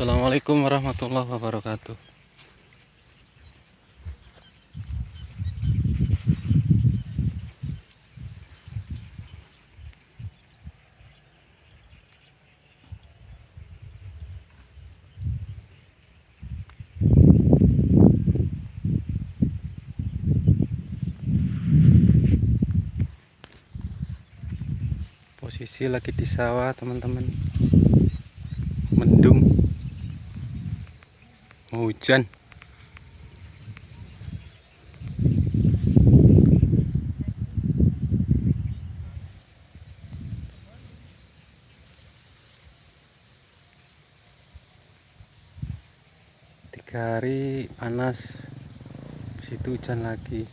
Assalamualaikum warahmatullahi wabarakatuh. Posisi lagi di sawah teman-teman. Mendung hujan. Tiga hari panas situ hujan lagi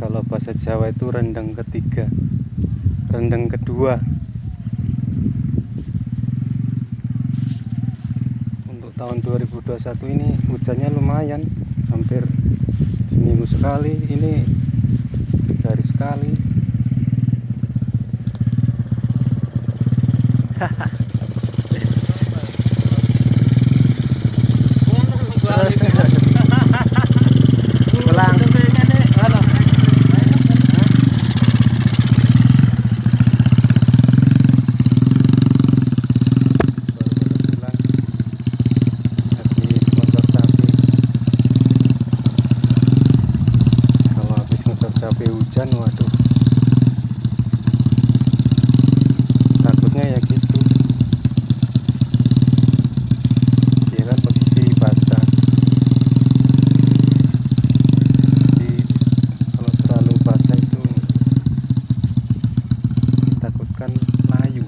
kalau bahasa Jawa itu rendang ketiga. Rendang kedua. Untuk tahun 2021 ini hujannya lumayan. Hampir seminggu sekali. Ini tiga hari sekali ditakutkan layu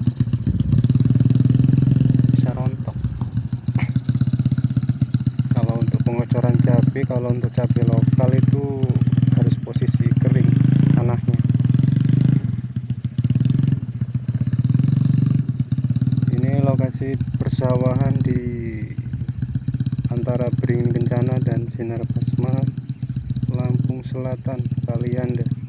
bisa rontok. Kalau untuk pengocoran cabai kalau untuk cabai lokal itu harus posisi kering tanahnya ini lokasi persawahan di antara Beringin Kencana dan Sinar Basma Lampung Selatan Kalianda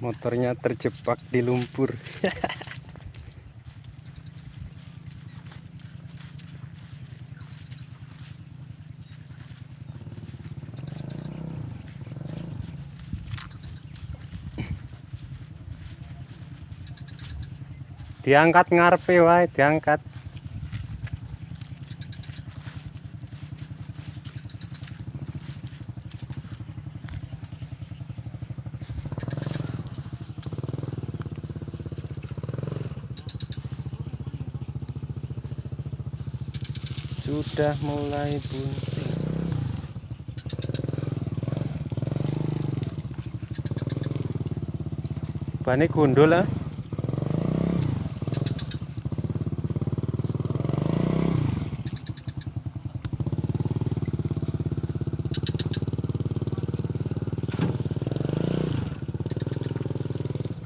motornya terjebak di lumpur. Diangkat ngarepe wae diangkat sudah mulai bunting bani gundul ah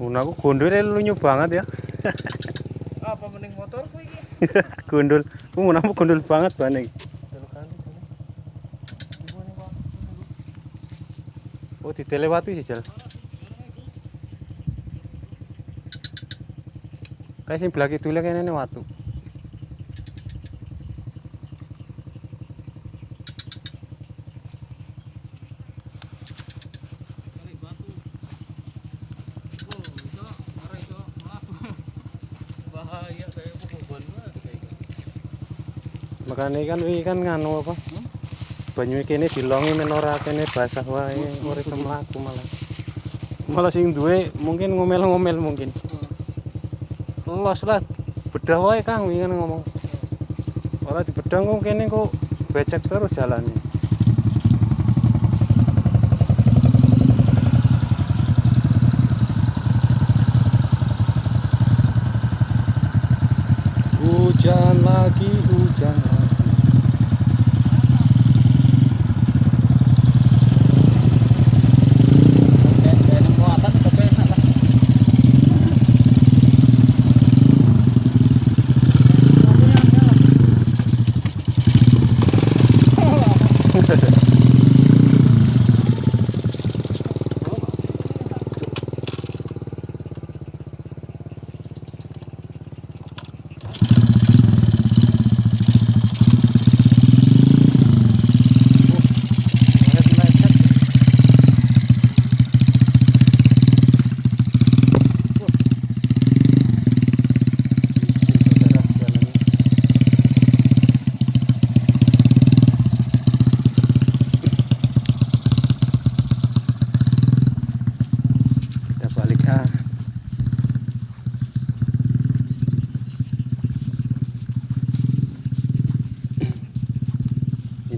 Mun aku gundul lunyu banget ya. apa mending motorku iki? gundul. Ku mau nampu gundul banget ban iki. Oh, ditelewati sih, Jal. Kayak sing blaki dulek kene ne watu. Bahaya kayak beban kayak gitu. Makane kan wingi kan nganu apa? Banyu kene dilongi men ora kene basah wae, ora iso mlaku malah. Malah sing duwe mungkin ngomel-ngomel mungkin. Los lah. Bedah wae Kang wingi kan ngomong. Ora dibedah kok kene kok becek terus jalannya. Hujan lagi, hujan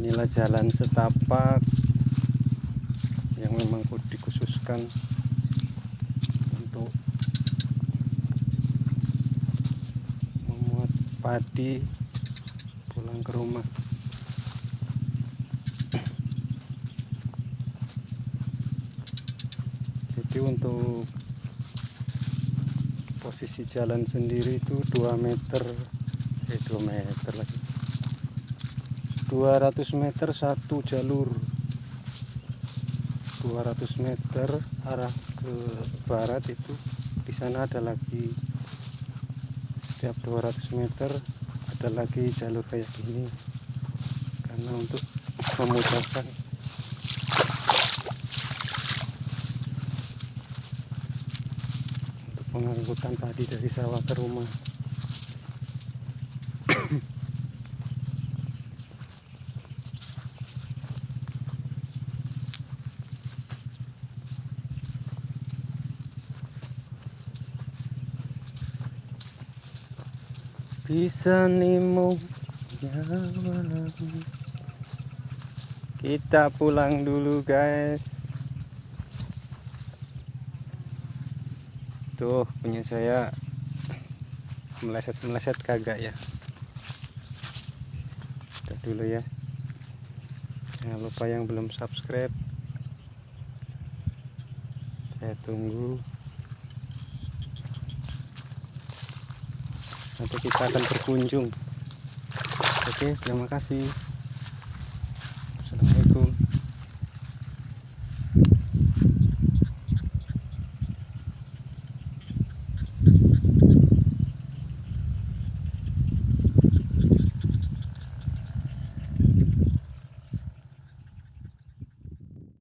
Inilah jalan setapak yang memang dikhususkan untuk memuat padi pulang ke rumah. Jadi untuk posisi jalan sendiri itu 2 meter eh 2 meter lagi 200 meter satu jalur. 200 meter arah ke barat itu. Di sana ada lagi. Setiap 200 meter ada lagi jalur kayak gini. Karena untuk memudahkan. Untuk pengangkutan padi dari sawah ke rumah bisa nyawa kita pulang dulu guys. Tuh punya saya meleset-meleset kagak ya. Udah dulu ya. Jangan lupa yang belum subscribe. Saya tunggu nanti kita akan berkunjung. Oke terima kasih